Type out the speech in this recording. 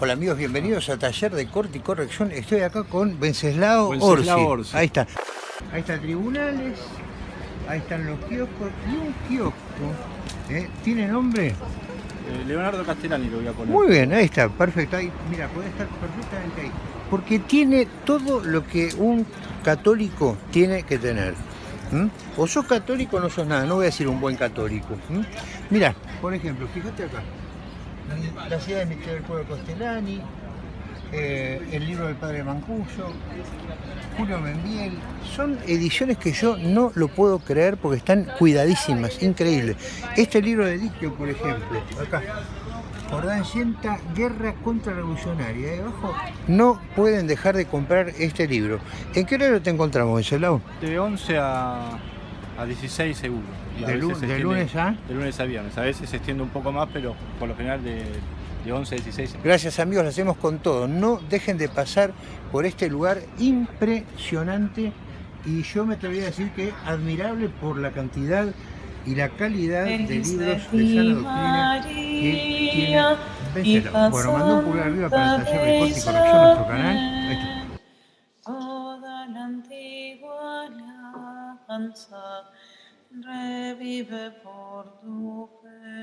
Hola amigos, bienvenidos a Taller de Corte y Corrección. Estoy acá con Venceslao, Orsi. Orsi. Ahí está. Ahí está tribunales, ahí están los kioscos y un kiosco. ¿eh? ¿Tiene nombre? Eh, Leonardo Castellani lo voy a poner. Muy bien, ahí está, perfecto. Ahí, mira, puede estar perfectamente ahí. Porque tiene todo lo que un católico tiene que tener. O sos católico o no sos nada, no voy a decir un buen católico. Mira, por ejemplo, fíjate acá. La ciudad de Misterio del Pueblo Castellani, eh, el libro del padre Mancuso, Julio Membiel, son ediciones que yo no lo puedo creer porque están cuidadísimas, increíble. Este libro de Dictio, por ejemplo, acá, Jordán Sienta, Guerra Contrarrevolucionaria, ahí abajo, no pueden dejar de comprar este libro. ¿En qué horario te encontramos, Venceslao? De 11 a, a 16 seguro. Y De, lunes a... De lunes a viernes. A veces se extiende un poco más, pero por lo general de, de 11 a 16. Gracias amigos, lo hacemos con todo. No dejen de pasar por este lugar impresionante y yo me atrevería a decir que admirable por la cantidad y la calidad de libros de sana doctrina que tiene Venceslao. Bueno, mando un pulgar arriba para el taller de corte y corrección a nuestro canal. Ahí está. speranza revive por tu fe.